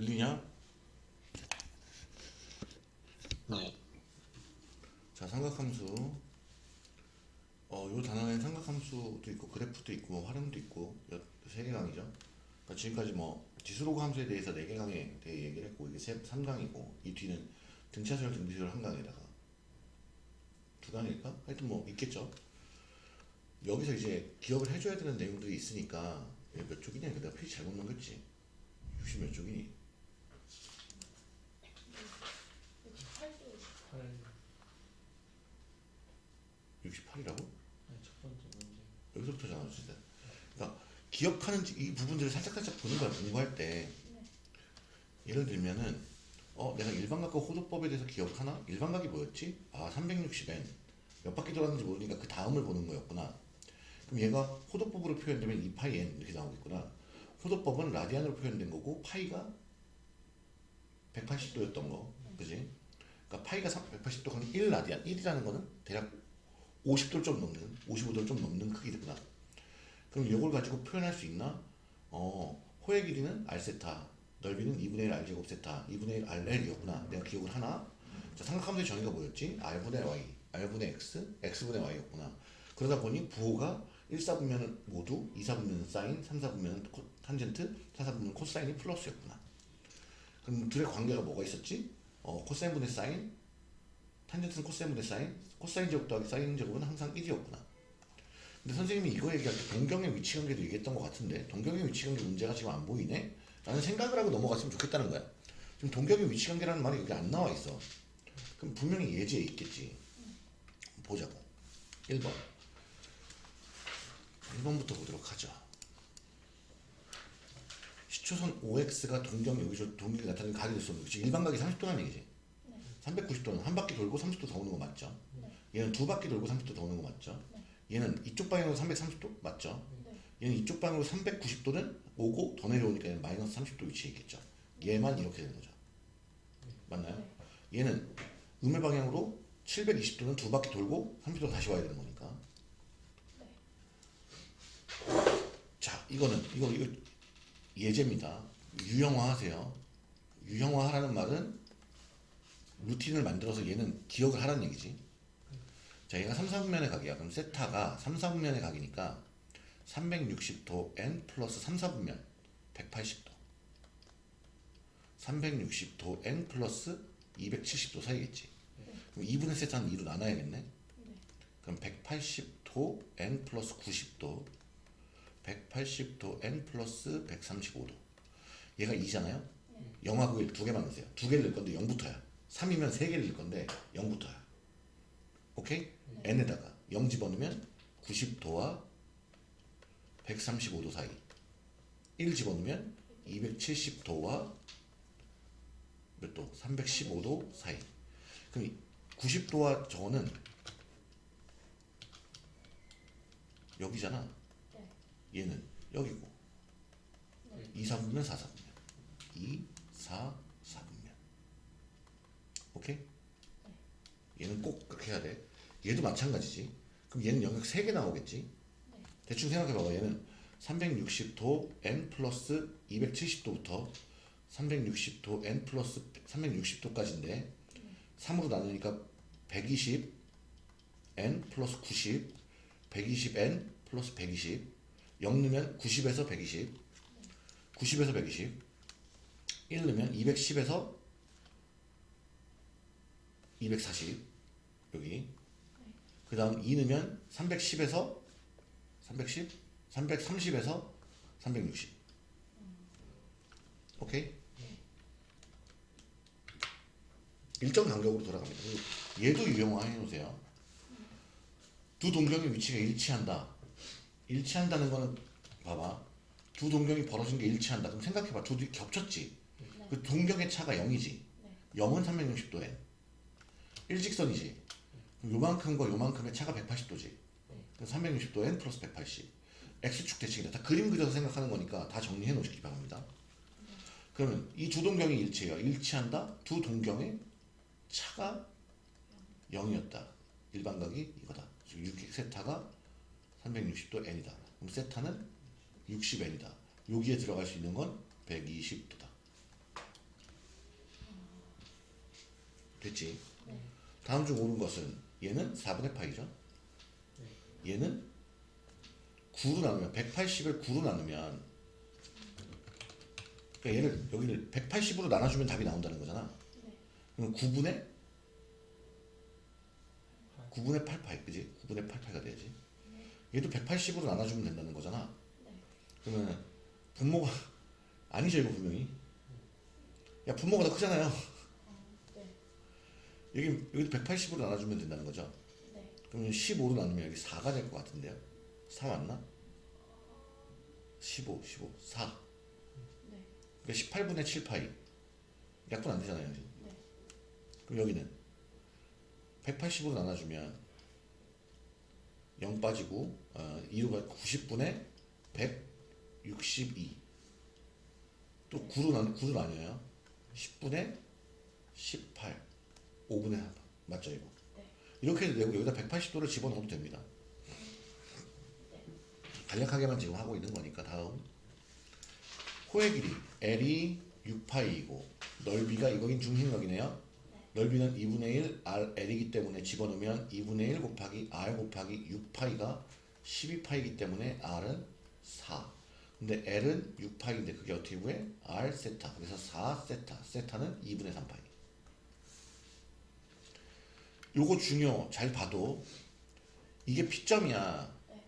들리냐? 네. 자 삼각함수 어, 요 단원에는 삼각함수도 있고 그래프도 있고 뭐 활용도 있고 여- 세개 강의죠 그러니까 지금까지 뭐 지수로그 함수에 대해서 네 개 강의에 대해 얘기를 했고 이게 세, 3강이고 이 뒤는 등차수열 등비수열 한 강에다가 두 강일까? 하여튼 뭐 있겠죠 여기서 이제 기억을 해줘야 되는 내용들이 있으니까 몇 쪽이냐 내가 페이지 잘못 넘겼지 60 몇 쪽이니 68도 8. 68이라고? 네, 첫 번째 문제. 여기서부터잖아 어쨌든 그러니까 기억하는 이 부분들을 살짝살짝 보는 거야 공부할 때 예를 들면은 어 내가 일반각과 호도법에 대해서 기억하나? 일반각이 뭐였지? 아 360n 몇 바퀴 돌았는지 모르니까 그 다음을 보는 거였구나 그럼 얘가 호도법으로 표현되면 2파이 n 이렇게 나오겠구나 호도법은 라디안으로 표현된 거고 파이가 180도였던 거 그지? 그러니까 파이가 180도가 아니라 1 라디안 1이라는 거는 대략 50도를 좀 넘는 55도를 좀 넘는 크기구나 그럼 이걸 가지고 표현할 수 있나? 어, 호의 길이는 r세타, 넓이는 2분의 1 r제곱 세타, 2분의 1 rl이었구나. 내가 기억을 하나? 자, 삼각함수의 정의가 뭐였지? r분의 y, r분의 x, x분의 y였구나. 그러다 보니 부호가 1, 4분면은 모두, 2, 4분면은 사인, 3, 4분면은 코, 탄젠트, 4, 4분면은 코사인이 플러스였구나. 그럼 둘의 관계가 뭐가 있었지? 어, 코사인분의 사인, 탄젠트는 코사인분의 사인, 코사인 제곱 더하기 사인 제곱은 항상 1이었구나. 근데 선생님이 이거 얘기할 때 동경의 위치관계도 얘기했던 것 같은데 동경의 위치관계 문제가 지금 안 보이네? 라는 생각을 하고 넘어갔으면 좋겠다는 거야. 지금 동경의 위치관계라는 말이 여기 안 나와 있어. 그럼 분명히 예제에 있겠지. 보자고. 1번. 1번부터 보도록 하죠. 시초선 OX가 동경 여기서 동경이 나타나는 각이 됐었는 거지. 일반 각이 30도라는 얘기지. 390도는 한 바퀴 돌고 30도 더 오는 거 맞죠? 얘는 두 바퀴 돌고 30도 더 오는 거 맞죠? 얘는 이쪽 방향으로 330도 맞죠? 얘는 이쪽 방향으로 390도는 오고 더 내려오니까 얘는 마이너스 30도 위치에 있겠죠. 얘만 이렇게 되는 거죠. 맞나요? 얘는 음의 방향으로 720도는 두 바퀴 돌고 30도 다시 와야 되는 거니까. 자, 이거는 이거 이거 예제입니다. 유형화하세요. 유형화하라는 말은 루틴을 만들어서 얘는 기억을 하라는 얘기지. 자, 얘가 3, 4분면의 각이야. 그럼 세타가 3, 4분면의 각이니까 360도 n 플러스 3, 4분면 180도. 360도 n 플러스 270도 사이겠지. 그럼 2분의 세타는 2로 나눠야겠네. 그럼 180도 n 플러스 90도 180도 n 플러스 135도. 얘가 2잖아요? 0하고 1 두 개만 넣으세요. 두 개를 넣을 건데 0부터야. 3이면 세 개를 넣을 건데 0부터야. 오케이? n에다가. 0 집어넣으면 90도와 135도 사이. 1 집어넣으면 270도와 몇 도? 315도 사이. 그럼 90도와 저거는 여기잖아 얘는 여기고. 2, 4분면 4, 4분면 2, 4, 4분면 오케이? 얘는 꼭 그렇게 해야 돼. 얘도 마찬가지지. 그럼 얘는 영역 3개 나오겠지? 대충 생각해봐봐 얘는. 360도 n 플러스 270도부터 360도 n 플러스 360도까지인데 3으로 나누니까 120 n 플러스 90 120n 플러스 120 0 넣으면 90에서 120 90에서 120 1 넣으면 210에서 240 여기. 그 다음 2 넣으면 310에서 310 330에서 360 오케이? 일정 간격으로 돌아갑니다. 얘도 유형화 해놓으세요. 두 동경의 위치가 일치한다 일치한다는 거는 봐봐. 두 동경이 벌어진 게 일치한다. 그럼 생각해봐. 두 둘이 겹쳤지? 그 동경의 차가 0이지. 0은 360도에. 일직선이지. 그럼 요만큼과 요만큼의 차가 180도지. 그럼 360도 n 플러스 180 x축 대칭이다. 다 그림 그려서 생각하는 거니까 다 정리해 놓으시기 바랍니다. 그러면 이 두 동경이 일치해요. 일치한다. 두 동경의 차가 0이었다. 일반각이 이거다. 6 세타가 360도 n이다. 그럼 세타는 60n이다. 여기에 들어갈 수 있는 건 120도다. 됐지? 네. 다음 중 옳은 것은 얘는 4분의 파이죠? 얘는 9로 나누면 180을 9로 나누면 그러니까 얘를 여기를 180으로 나눠주면 답이 나온다는 거잖아. 네. 그럼 9분의 9분의 8파이 그지? 9분의 8파이가 돼야지. 얘도 180으로 나눠주면 된다는 거잖아. 네. 그러면 분모가 아니죠 이거 분명히. 야 분모가 더 크잖아요. 네. 여기 여기도 180으로 나눠주면 된다는 거죠. 네. 그러면 15로 나누면 여기 4가 될 것 같은데요. 4 맞나? 15, 15, 4. 네. 그러니까 18분의 7파이. 약분 안 되잖아요. 네. 그럼 여기는 180으로 나눠주면 0 빠지고 어, 2로 가 90분의 162. 또 9로 나누 9로 나뉘어요. 10분의 18. 5분의 3. 맞죠 이거? 네. 이렇게 해도 되고 여기다 180도를 집어넣어도 됩니다. 간략하게만 지금 하고 있는 거니까 다음 호의 길이 L이 6파이이고 넓이가 이거긴 중심각이네요. 넓이는 2분의 1 R L이기 때문에 집어넣으면 2분의 1 곱하기 R 곱하기 6파이가 12파이기 때문에 R은 4. 근데 L은 6파이인데 그게 어떻게 구해? R 세타. 그래서 4 세타. 세타는 2분의 3파이. 요거 중요 잘 봐도 이게 P점이야. 네.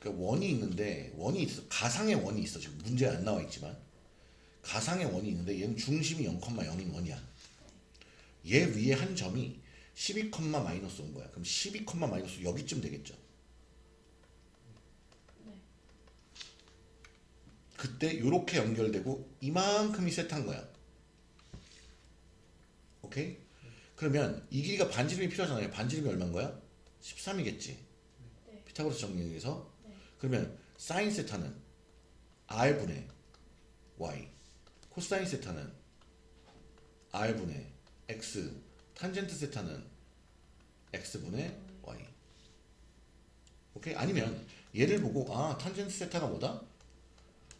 그 원이 있는데 원이 있어 가상의 원이 있어 지금 문제 안 나와 있지만 가상의 원이 있는데 얘는 중심이 0,0인 원이야. 얘 위에 한 점이 12, 마이너스 온 거야. 그럼 12, 마이너스 여기쯤 되겠죠. 네. 그때 요렇게 연결되고 이만큼이 세트한 거야. 오케이? 그러면 이 길이가 반지름이 필요하잖아요. 반지름이 얼마인 거야? 13이겠지. 네. 피타고라스 정리에서 네. 그러면 사인 세타는 r분의 y 코사인 세타는 r분의 x 탄젠트 세타는 x분의 y 오케이 아니면 얘를 보고 아 탄젠트 세타가 뭐다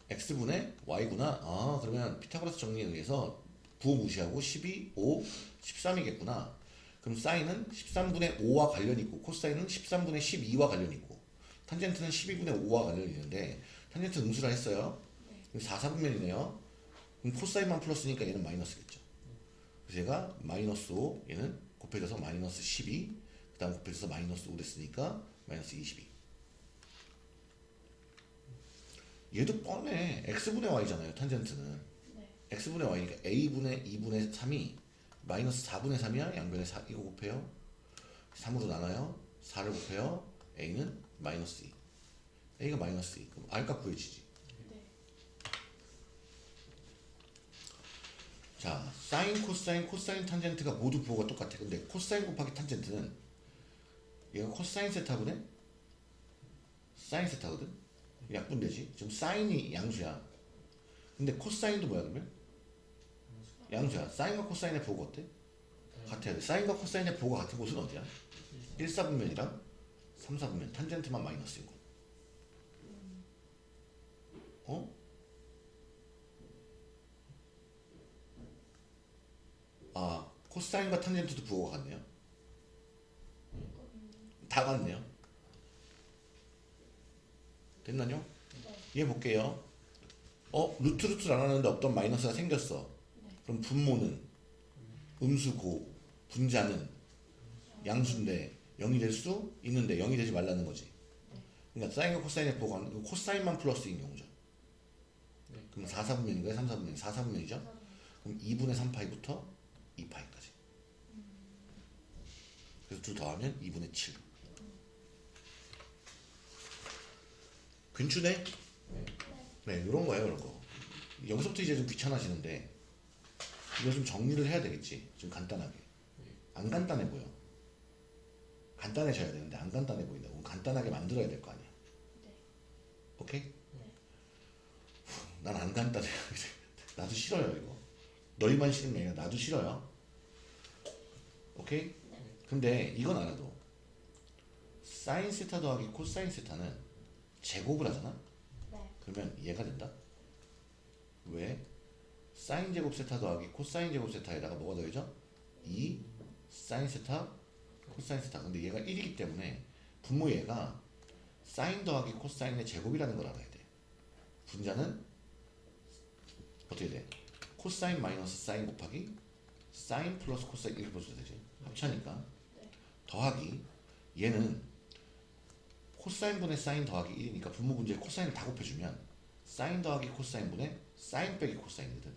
x분의 y구나 아 그러면 피타고라스 정리에 의해서 부호 무시하고 12, 5, 13이겠구나 그럼 사인은 13분의 5와 관련이 있고 코사인은 13분의 12와 관련이 있고 탄젠트는 12분의 5와 관련이 있는데 탄젠트 음수라 했어요. 그럼 4, 4분면이네요. 그럼 코사인만 플러스니까 얘는 마이너스겠죠. 그래서 얘가 마이너스 5, 얘는 곱해져서 마이너스 12, 그 다음 곱해져서 마이너스 5 됐으니까 마이너스 22. 얘도 뻔해. x분의 y잖아요. 탄젠트는. 네. x분의 y니까 a분의 2분의 3이 마이너스 4분의 3이야 양변에 4 이거 곱해요 3으로 나눠요 4를 곱해요 a는 마이너스 2 a가 마이너스 2 그럼 r값 구해지지 자 사인 코사인 코사인 탄젠트가 모두 부호가 똑같아. 근데 코사인 곱하기 탄젠트는 얘가 코사인 세타분의 사인 세타거든? 약분되지? 지금 사인이 양수야. 근데 코사인도 뭐야 그러면? 양수야. 사인과 코사인의 부호가 어때? 같아야 돼. 사인과 코사인의 부호가 같은 곳은 어디야? 1, 4분면이랑 3, 4분면. 탄젠트만 마이너스인 거. 어? 아 코사인과 탄젠트도 부호가 같네요 다 같네요 됐나요? 네. 얘 볼게요 어? 루트 루트를 안 하는데 어떤 마이너스가 생겼어 네. 그럼 분모는 음수고 분자는 양수인데 0이 될 수 있는데 0이 되지 말라는 거지 그러니까 사인과 코사인의 부호가 그 코사인만 플러스인 경우죠 네. 그럼 4, 4분면인가요? 3, 4분면 4, 4분면이죠? 그럼 2분의 3파이부터 2파이까지. 그래서 둘 더하면 2분의 7 괜찮네? 네 이런 거예요 이런 거. 여기서부터 이제 좀 귀찮아지는데 이거 좀 정리를 해야 되겠지 좀 간단하게. 안 간단해 보여. 간단해져야 되는데 안 간단해 보인다 그럼 간단하게 만들어야 될 거 아니야. 네. 오케이? 난안 간단해. 나도 싫어요 이거. 너희만 싫은 게 아니라 나도 싫어요 오케이? 근데 이건 알아도 사인 세타 더하기 코사인 세타는 제곱을 하잖아 네. 그러면 이해가 된다? 왜? 사인 제곱 세타 더하기 코사인 제곱 세타에다가 뭐가 더해져? 2 사인 세타 코사인 세타 근데 얘가 1이기 때문에 분모 얘가 사인 더하기 코사인의 제곱이라는 걸 알아야 돼 분자는 어떻게 돼? 코사인 마이너스 사인 곱하기 사인 플러스 코사인 이렇게 써도 되지 합차니까 네. 더하기 얘는 코사인분의 사인 더하기 1이니까 분모 분자에 코사인을 다 곱해주면 사인 더하기 코사인분의 사인 빼기 코사인이거든.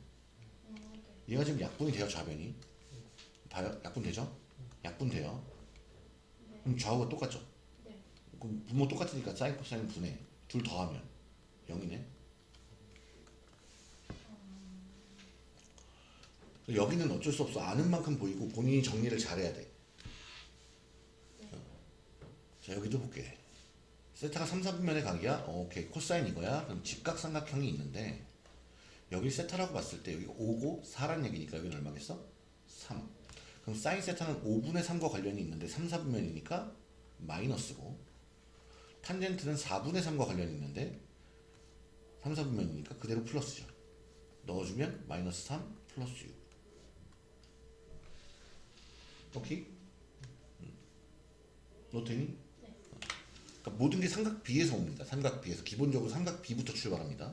얘가 지금 약분이 돼요 좌변이 봐요 약분 되죠 약분 돼요 네. 그럼 좌우가 똑같죠 네. 그럼 분모 똑같으니까 사인 코사인 분해 둘 더하면 0이네 여기는 어쩔 수 없어. 아는 만큼 보이고 본인이 정리를 잘해야 돼. 자 여기도 볼게. 세타가 3, 4분면의 각이야? 어, 오케이. 코사인 이거야? 그럼 직각삼각형이 있는데 여기 세타라고 봤을 때 여기 5고 4란 얘기니까 여기는 얼마겠어? 3 그럼 사인 세타는 5분의 3과 관련이 있는데 3, 4분면이니까 마이너스고 탄젠트는 4분의 3과 관련이 있는데 3, 4분면이니까 그대로 플러스죠. 넣어주면 마이너스 3 플러스 6 오케이? 음. 노트니? 네. 그러니까 모든 게 삼각 B에서 옵니다. 삼각 B에서 기본적으로 삼각 B부터 출발합니다.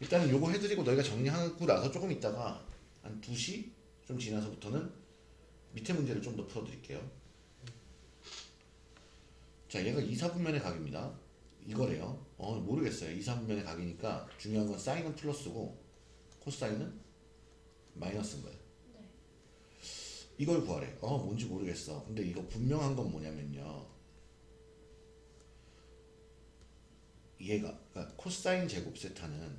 일단은 요거 해드리고 너희가 정리하고 나서 조금 있다가 한 2시 좀 지나서부터는 밑에 문제를 좀 더 풀어드릴게요. 자 얘가 2, 4분면의 각입니다. 이거래요. 어 모르겠어요. 2, 4분면의 각이니까 중요한 건 사인은 플러스고 코사인은 마이너스인 거예요. 네. 이걸 구하래. 어, 뭔지 모르겠어. 근데 이거 분명한 건 뭐냐면요. 얘가, 그러니까 코사인 제곱 세타는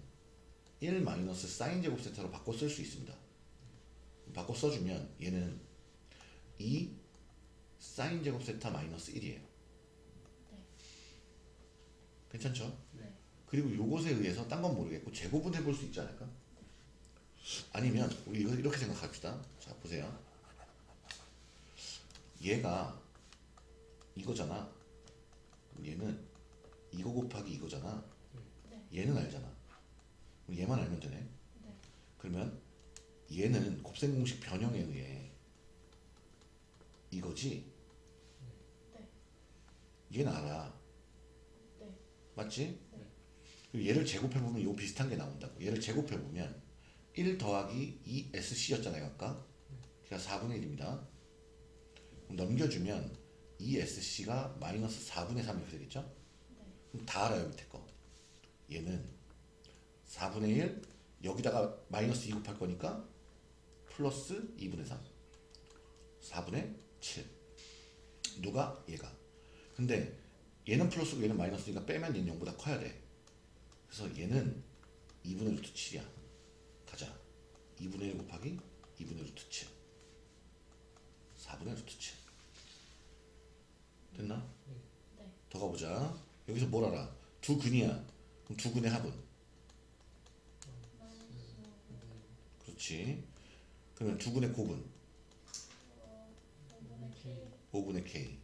1 마이너스 사인 제곱 세타로 바꿔 쓸 수 있습니다. 바꿔 써주면 얘는 2 사인 제곱 세타 마이너스 1이에요. 네. 괜찮죠? 네. 그리고 요것에 의해서 딴 건 모르겠고 제곱은 해볼 수 있지 않을까? 아니면 우리 이거 이렇게 생각합시다. 자 보세요. 얘가 이거잖아. 얘는 이거 곱하기 이거잖아. 네. 얘는 알잖아. 얘만 알면 되네. 네. 그러면 얘는 곱셈 공식 변형에 의해 이거지. 네. 얘는 알아. 네. 맞지? 네. 그리고 얘를 제곱해보면 이거 비슷한 게 나온다고. 얘를 제곱해보면 1 더하기 2SC였잖아요, 아까. 그러니까 4분의 1입니다. 넘겨주면 2SC가 마이너스 4분의 3 이렇게 되겠죠? 네. 그럼 다 알아요, 밑에 거. 얘는 4분의 1, 여기다가 마이너스 2 곱할 거니까 플러스 2분의 3. 4분의 7. 누가? 얘가. 근데 얘는 플러스고 얘는 마이너스니까 빼면 얘는 0보다 커야 돼. 그래서 얘는 2분의 루트 7이야. 가자. 2분의 1 곱하기 2분의 루트 7. 4분의 루트 7. 됐나? 네. 더 가보자. 여기서 뭘 알아? 두 근이야. 그럼 두 근의 합은? 그렇지. 그러면 두 근의 곱은? 어, 5분의 K. 5분의 k.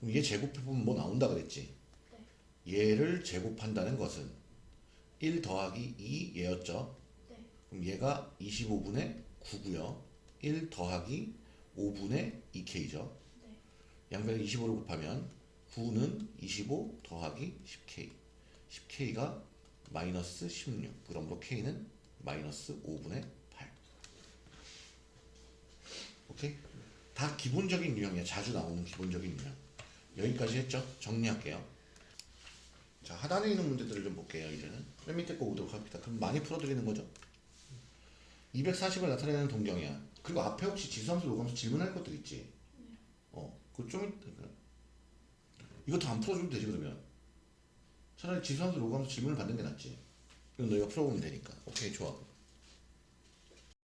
그럼 얘 제곱해보면 뭐 나온다 그랬지? 네. 얘를 제곱한다는 것은 1 더하기 2 얘였죠? 네. 그럼 얘가 25분의 9고요. 1 더하기 5분의 2k죠. 네. 양변에 25를 곱하면 9는 25 더하기 10k. 10k가 마이너스 16. 그러므로 k는 마이너스 5분의 8. 오케이? 다 기본적인 유형이야. 자주 나오는 기본적인 유형. 여기까지 했죠? 정리할게요. 자, 하단에 있는 문제들을 좀 볼게요. 이제는 맨 밑에 거 오도록 합니다. 그럼 많이 풀어드리는 거죠? 240을 나타내는 동경이야. 그리고 앞에 혹시 지수함수, 로감수 질문할 것들 있지? 어, 그좀 이거 다안 풀어줘도 되지 그러면 차라리 지수함수, 로감수 질문을 받는 게 낫지. 이건 너희가 풀어보면 되니까. 오케이, 좋아.